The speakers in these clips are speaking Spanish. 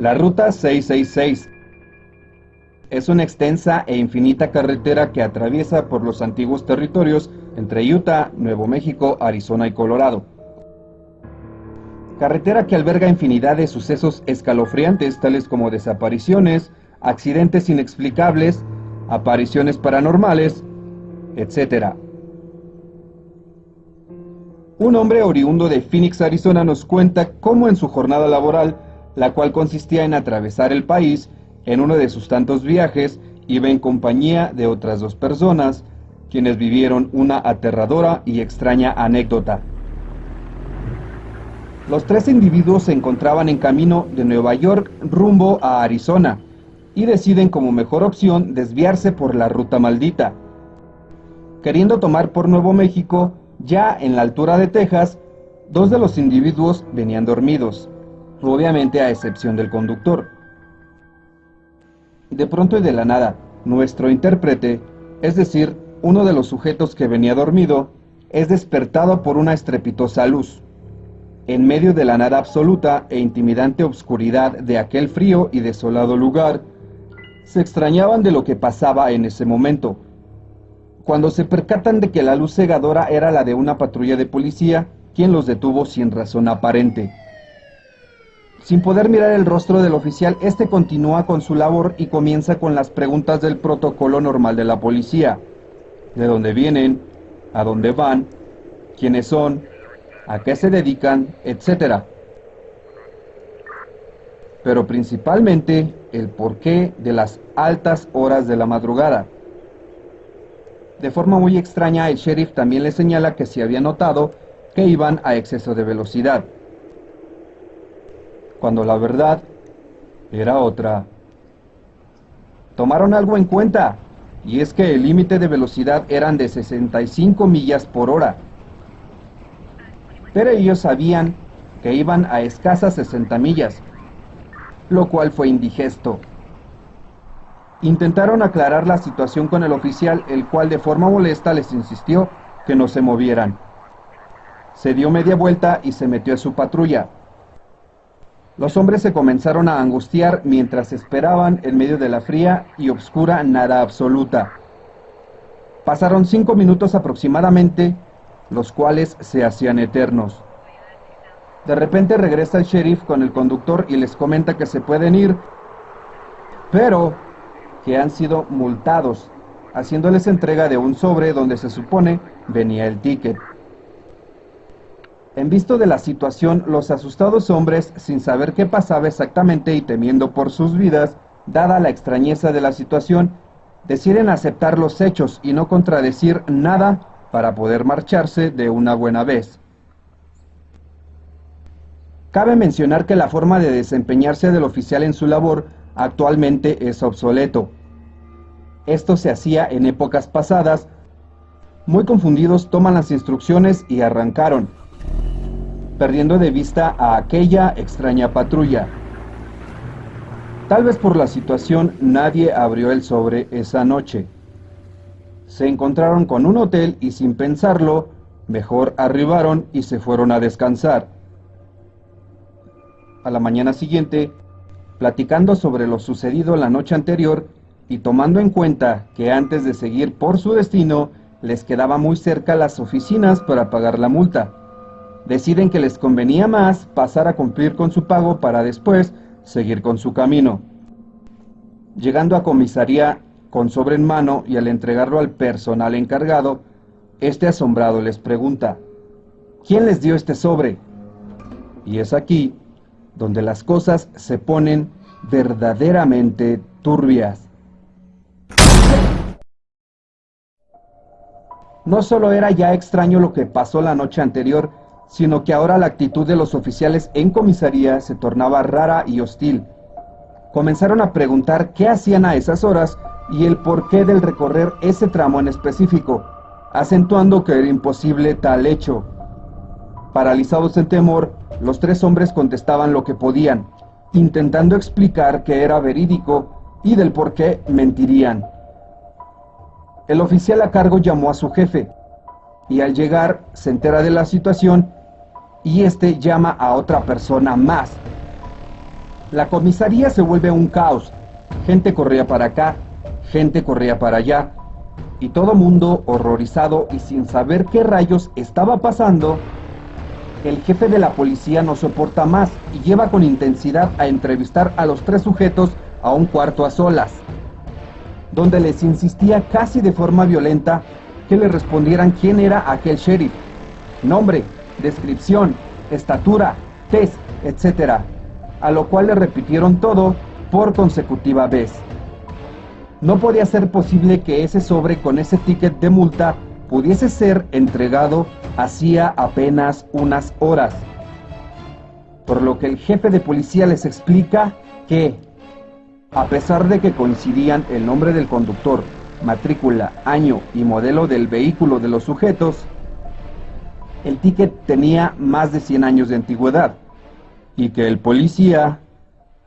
La Ruta 666 es una extensa e infinita carretera que atraviesa por los antiguos territorios entre Utah, Nuevo México, Arizona y Colorado. Carretera que alberga infinidad de sucesos escalofriantes tales como desapariciones, accidentes inexplicables, apariciones paranormales, etc. Un hombre oriundo de Phoenix, Arizona nos cuenta cómo en su jornada laboral, la cual consistía en atravesar el país, en uno de sus tantos viajes, iba en compañía de otras dos personas, quienes vivieron una aterradora y extraña anécdota. Los tres individuos se encontraban en camino de Nueva York rumbo a Arizona y deciden como mejor opción desviarse por la ruta maldita. Queriendo tomar por Nuevo México, ya en la altura de Texas, dos de los individuos venían dormidos, obviamente a excepción del conductor. De pronto y de la nada, nuestro intérprete, es decir, uno de los sujetos que venía dormido, es despertado por una estrepitosa luz. En medio de la nada absoluta e intimidante obscuridad de aquel frío y desolado lugar, se extrañaban de lo que pasaba en ese momento, cuando se percatan de que la luz cegadora era la de una patrulla de policía, quien los detuvo sin razón aparente. Sin poder mirar el rostro del oficial, este continúa con su labor y comienza con las preguntas del protocolo normal de la policía. ¿De dónde vienen? ¿A dónde van? ¿Quiénes son? ¿A qué se dedican? Etcétera. Pero principalmente el porqué de las altas horas de la madrugada. De forma muy extraña, el sheriff también le señala que se había notado que iban a exceso de velocidad, cuando la verdad era otra. Tomaron algo en cuenta, y es que el límite de velocidad eran de 65 millas por hora. Pero ellos sabían que iban a escasas 60 millas, lo cual fue indigesto. Intentaron aclarar la situación con el oficial, el cual de forma molesta les insistió que no se movieran. Se dio media vuelta y se metió a su patrulla. Los hombres se comenzaron a angustiar mientras esperaban en medio de la fría y oscura nada absoluta. Pasaron cinco minutos aproximadamente, los cuales se hacían eternos. De repente regresa el sheriff con el conductor y les comenta que se pueden ir, pero que han sido multados, haciéndoles entrega de un sobre donde se supone venía el ticket. En visto de la situación, los asustados hombres, sin saber qué pasaba exactamente y temiendo por sus vidas, dada la extrañeza de la situación, deciden aceptar los hechos y no contradecir nada para poder marcharse de una buena vez. Cabe mencionar que la forma de desempeñarse del oficial en su labor actualmente es obsoleto. Esto se hacía en épocas pasadas. Muy confundidos toman las instrucciones y arrancaron, perdiendo de vista a aquella extraña patrulla. Tal vez por la situación nadie abrió el sobre esa noche. Se encontraron con un hotel y sin pensarlo, mejor arribaron y se fueron a descansar. A la mañana siguiente, platicando sobre lo sucedido la noche anterior y tomando en cuenta que antes de seguir por su destino les quedaba muy cerca las oficinas para pagar la multa, deciden que les convenía más pasar a cumplir con su pago para después seguir con su camino. Llegando a comisaría con sobre en mano y al entregarlo al personal encargado, este asombrado les pregunta, ¿quién les dio este sobre? Y es aquí donde las cosas se ponen verdaderamente turbias. No solo era ya extraño lo que pasó la noche anterior, sino que ahora la actitud de los oficiales en comisaría se tornaba rara y hostil. Comenzaron a preguntar qué hacían a esas horas y el porqué del recorrer ese tramo en específico, acentuando que era imposible tal hecho. Paralizados en temor, los tres hombres contestaban lo que podían, intentando explicar que era verídico y del por qué mentirían. El oficial a cargo llamó a su jefe y al llegar se entera de la situación y este llama a otra persona más. La comisaría se vuelve un caos. Gente corría para acá, gente corría para allá. Y todo mundo horrorizado y sin saber qué rayos estaba pasando, el jefe de la policía no soporta más y lleva con intensidad a entrevistar a los tres sujetos a un cuarto a solas, donde les insistía casi de forma violenta que le respondieran quién era aquel sheriff. Nombre, descripción, estatura, test, etc. A lo cual le repitieron todo por consecutiva vez. No podía ser posible que ese sobre con ese ticket de multa pudiese ser entregado hacía apenas unas horas. Por lo que el jefe de policía les explica que, a pesar de que coincidían el nombre del conductor, matrícula, año y modelo del vehículo de los sujetos, el ticket tenía más de 100 años de antigüedad y que el policía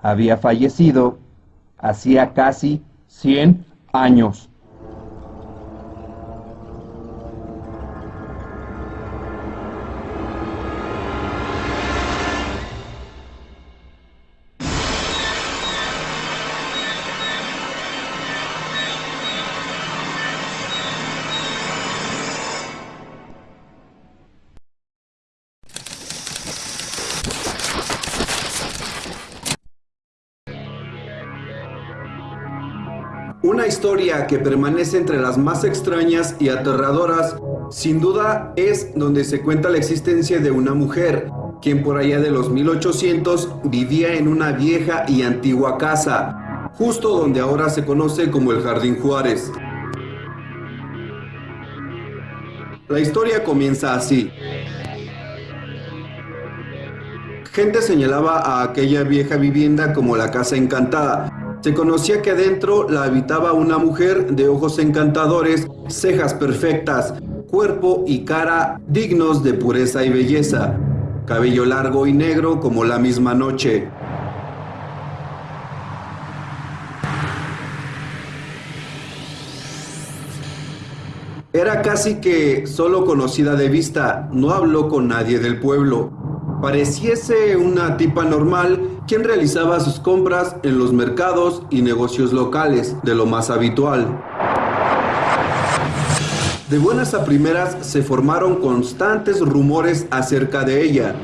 había fallecido hacía casi 100 años. Historia que permanece entre las más extrañas y aterradoras, sin duda es donde se cuenta la existencia de una mujer, quien por allá de los 1800 vivía en una vieja y antigua casa, justo donde ahora se conoce como el Jardín Juárez. La historia comienza así. Gente señalaba a aquella vieja vivienda como la Casa Encantada, se conocía que adentro la habitaba una mujer de ojos encantadores, cejas perfectas, cuerpo y cara dignos de pureza y belleza, cabello largo y negro como la misma noche. Era casi que solo conocida de vista, no habló con nadie del pueblo. Pareciese una tipa normal quien realizaba sus compras en los mercados y negocios locales, de lo más habitual. De buenas a primeras se formaron constantes rumores acerca de ella,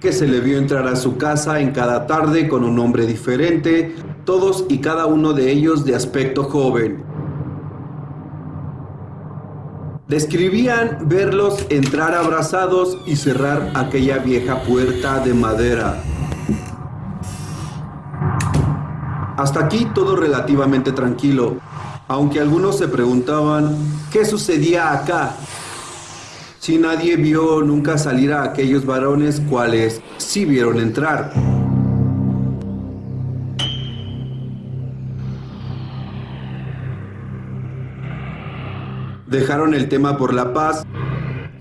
que se le vio entrar a su casa en cada tarde con un hombre diferente, todos y cada uno de ellos de aspecto joven. Describían verlos entrar abrazados y cerrar aquella vieja puerta de madera. Hasta aquí todo relativamente tranquilo, aunque algunos se preguntaban qué sucedía acá. Si nadie vio nunca salir a aquellos varones cuales sí vieron entrar. Dejaron el tema por la paz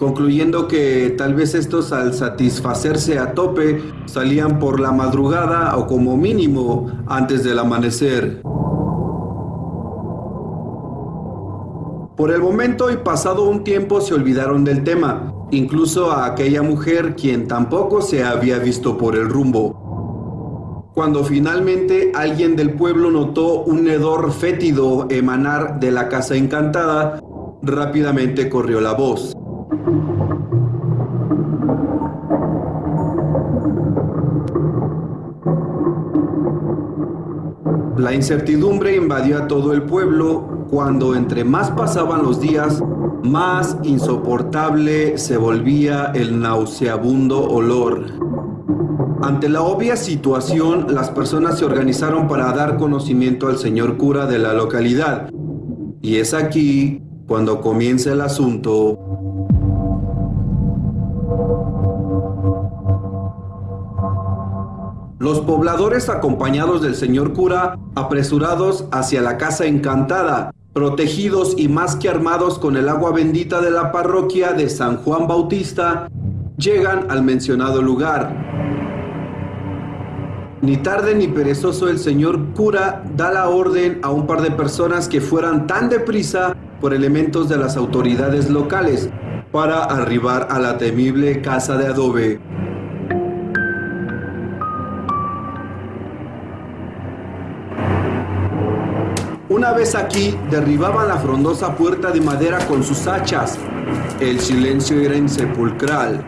concluyendo que tal vez estos al satisfacerse a tope salían por la madrugada o como mínimo antes del amanecer. Por el momento y pasado un tiempo se olvidaron del tema, incluso a aquella mujer quien tampoco se había visto por el rumbo. Cuando finalmente alguien del pueblo notó un hedor fétido emanar de la casa encantada, rápidamente corrió la voz. La incertidumbre invadió a todo el pueblo cuando entre más pasaban los días, más insoportable se volvía el nauseabundo olor. Ante la obvia situación, las personas se organizaron para dar conocimiento al señor cura de la localidad. Y es aquí cuando comienza el asunto Los pobladores acompañados del señor cura, apresurados hacia la casa encantada, protegidos y más que armados con el agua bendita de la parroquia de San Juan Bautista, llegan al mencionado lugar. Ni tarde ni perezoso el señor cura da la orden a un par de personas que fueran tan deprisa por elementos de las autoridades locales para arribar a la temible casa de adobe. Una vez aquí derribaban la frondosa puerta de madera con sus hachas. El silencio era insepulcral.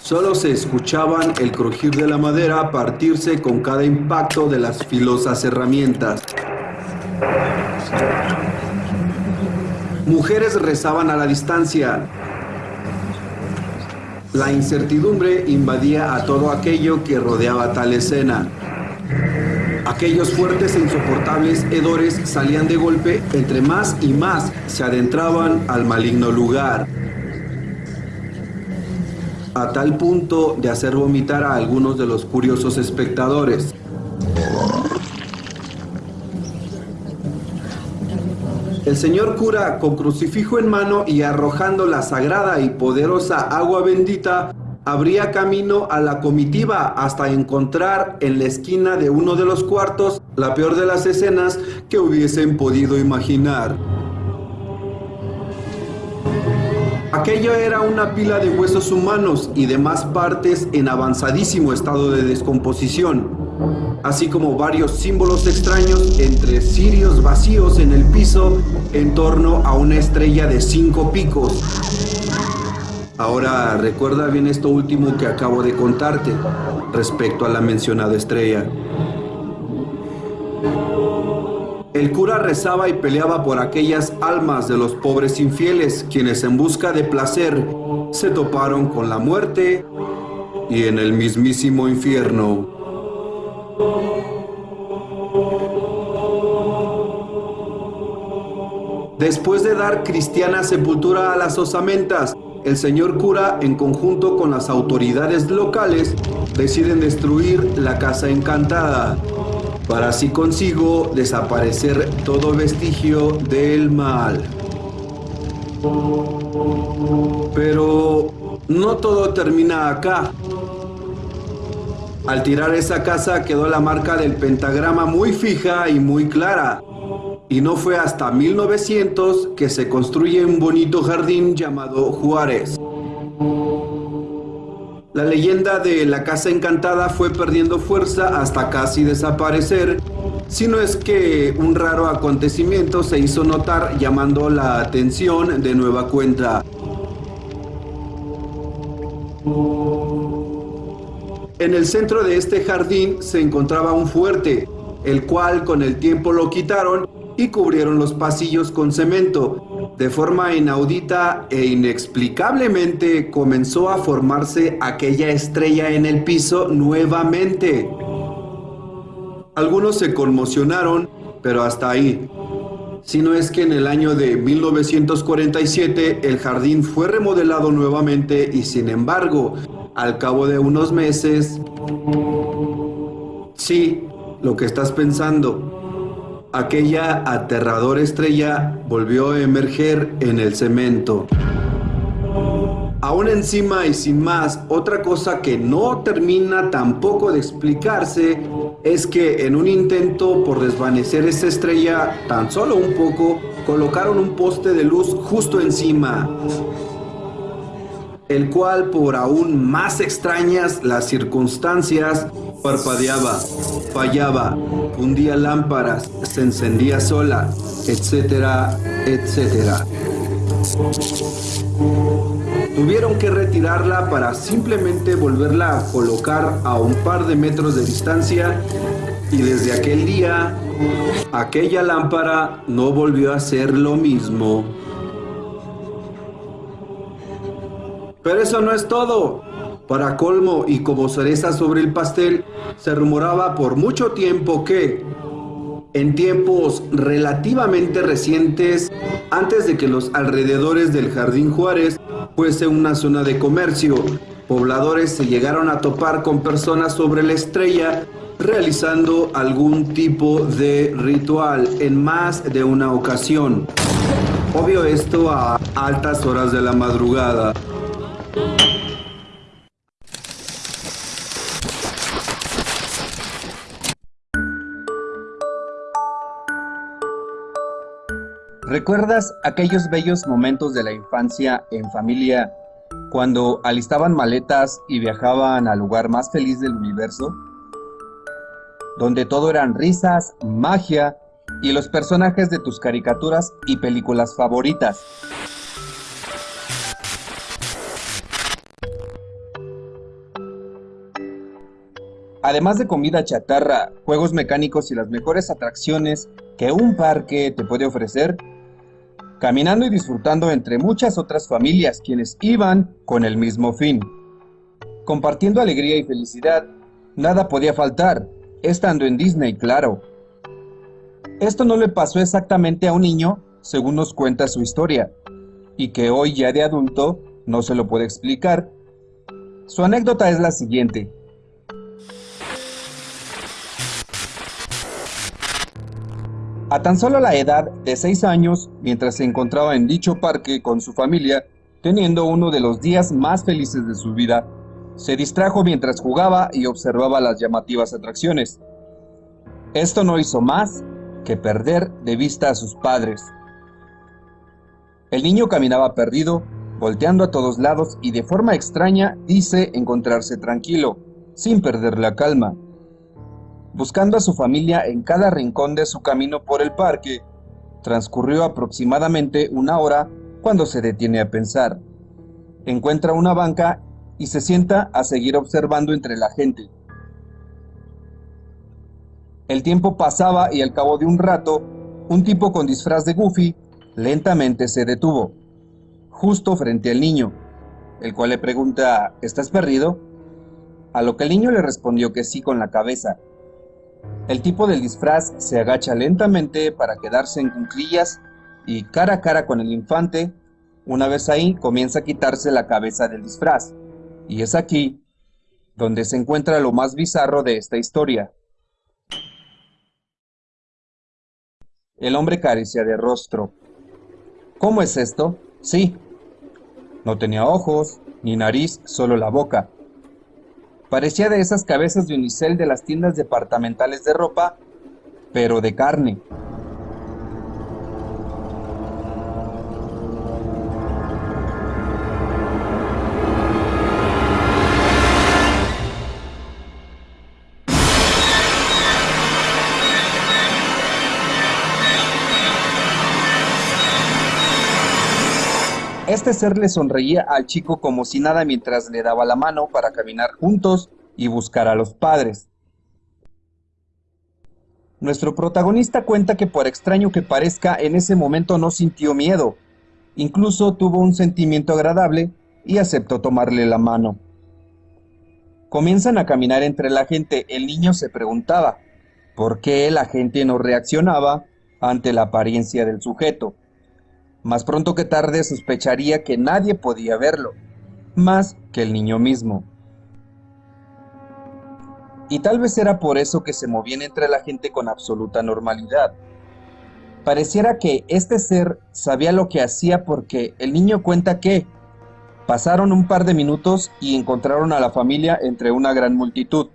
Solo se escuchaban el crujir de la madera partirse con cada impacto de las filosas herramientas. Mujeres rezaban a la distancia. La incertidumbre invadía a todo aquello que rodeaba tal escena. Aquellos fuertes e insoportables hedores salían de golpe entre más y más se adentraban al maligno lugar. A tal punto de hacer vomitar a algunos de los curiosos espectadores. El señor cura, con crucifijo en mano y arrojando la sagrada y poderosa agua bendita, abría camino a la comitiva hasta encontrar en la esquina de uno de los cuartos la peor de las escenas que hubiesen podido imaginar. Aquello era una pila de huesos humanos y demás partes en avanzadísimo estado de descomposición así como varios símbolos extraños entre cirios vacíos en el piso en torno a una estrella de cinco picos. Ahora recuerda bien esto último que acabo de contarte respecto a la mencionada estrella. El cura rezaba y peleaba por aquellas almas de los pobres infieles, quienes en busca de placer se toparon con la muerte y en el mismísimo infierno. Después de dar cristiana sepultura a las osamentas, el señor cura, en conjunto con las autoridades locales, deciden destruir la casa encantada, para así consigo desaparecer todo vestigio del mal. Pero no todo termina acá. Al tirar esa casa quedó la marca del pentagrama muy fija y muy clara. Y no fue hasta 1900 que se construye un bonito jardín llamado Juárez. La leyenda de la casa encantada fue perdiendo fuerza hasta casi desaparecer, si no es que un raro acontecimiento se hizo notar llamando la atención de nueva cuenta. En el centro de este jardín se encontraba un fuerte, el cual con el tiempo lo quitaron y cubrieron los pasillos con cemento. De forma inaudita e inexplicablemente comenzó a formarse aquella estrella en el piso nuevamente. Algunos se conmocionaron, pero hasta ahí. Si no es que en el año de 1947 el jardín fue remodelado nuevamente y sin embargo al cabo de unos meses, sí, lo que estás pensando, aquella aterradora estrella volvió a emerger en el cemento. Aún encima y sin más, otra cosa que no termina tampoco de explicarse es que en un intento por desvanecer esa estrella tan solo un poco, colocaron un poste de luz justo encima el cual por aún más extrañas las circunstancias parpadeaba, fallaba, hundía lámparas, se encendía sola, etcétera, etcétera. Tuvieron que retirarla para simplemente volverla a colocar a un par de metros de distancia y desde aquel día aquella lámpara no volvió a ser lo mismo. Pero eso no es todo. Para colmo y como cereza sobre el pastel, se rumoraba por mucho tiempo que, en tiempos relativamente recientes, antes de que los alrededores del Jardín Juárez fuese una zona de comercio, pobladores se llegaron a topar con personas sobre la estrella realizando algún tipo de ritual en más de una ocasión. Obvio esto a altas horas de la madrugada. ¿Recuerdas aquellos bellos momentos de la infancia en familia cuando alistaban maletas y viajaban al lugar más feliz del universo? Donde todo eran risas, magia y los personajes de tus caricaturas y películas favoritas. Además de comida chatarra, juegos mecánicos y las mejores atracciones que un parque te puede ofrecer, caminando y disfrutando entre muchas otras familias quienes iban con el mismo fin. Compartiendo alegría y felicidad, nada podía faltar, estando en Disney, claro. Esto no le pasó exactamente a un niño, según nos cuenta su historia, y que hoy ya de adulto no se lo puede explicar. Su anécdota es la siguiente. A tan solo la edad de 6 años, mientras se encontraba en dicho parque con su familia, teniendo uno de los días más felices de su vida, se distrajo mientras jugaba y observaba las llamativas atracciones. Esto no hizo más que perder de vista a sus padres. El niño caminaba perdido, volteando a todos lados y de forma extraña dice encontrarse tranquilo, sin perder la calma buscando a su familia en cada rincón de su camino por el parque. Transcurrió aproximadamente una hora cuando se detiene a pensar. Encuentra una banca y se sienta a seguir observando entre la gente. El tiempo pasaba y al cabo de un rato, un tipo con disfraz de Goofy lentamente se detuvo, justo frente al niño, el cual le pregunta, ¿estás perdido? A lo que el niño le respondió que sí con la cabeza, el tipo del disfraz se agacha lentamente para quedarse en cunclillas y cara a cara con el infante, una vez ahí comienza a quitarse la cabeza del disfraz. Y es aquí donde se encuentra lo más bizarro de esta historia. El hombre carecía de rostro. ¿Cómo es esto? Sí. No tenía ojos, ni nariz, solo la boca. Parecía de esas cabezas de unicel de las tiendas departamentales de ropa, pero de carne. Este ser le sonreía al chico como si nada mientras le daba la mano para caminar juntos y buscar a los padres. Nuestro protagonista cuenta que por extraño que parezca, en ese momento no sintió miedo. Incluso tuvo un sentimiento agradable y aceptó tomarle la mano. Comienzan a caminar entre la gente. El niño se preguntaba, ¿por qué la gente no reaccionaba ante la apariencia del sujeto? Más pronto que tarde sospecharía que nadie podía verlo, más que el niño mismo. Y tal vez era por eso que se movían entre la gente con absoluta normalidad. Pareciera que este ser sabía lo que hacía porque el niño cuenta que pasaron un par de minutos y encontraron a la familia entre una gran multitud,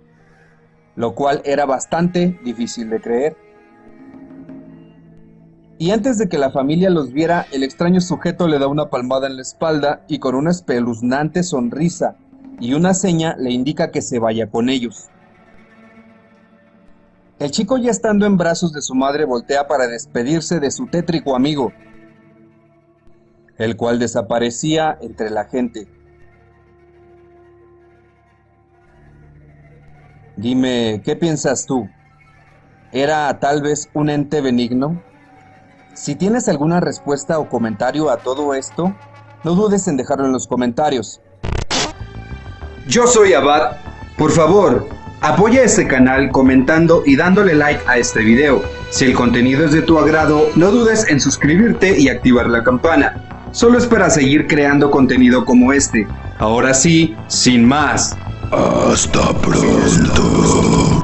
lo cual era bastante difícil de creer y antes de que la familia los viera, el extraño sujeto le da una palmada en la espalda y con una espeluznante sonrisa y una seña le indica que se vaya con ellos. El chico ya estando en brazos de su madre voltea para despedirse de su tétrico amigo, el cual desaparecía entre la gente. Dime, ¿qué piensas tú? ¿Era tal vez un ente benigno? Si tienes alguna respuesta o comentario a todo esto, no dudes en dejarlo en los comentarios. Yo soy Abad. Por favor, apoya este canal comentando y dándole like a este video. Si el contenido es de tu agrado, no dudes en suscribirte y activar la campana. Solo es para seguir creando contenido como este. Ahora sí, sin más. Hasta pronto.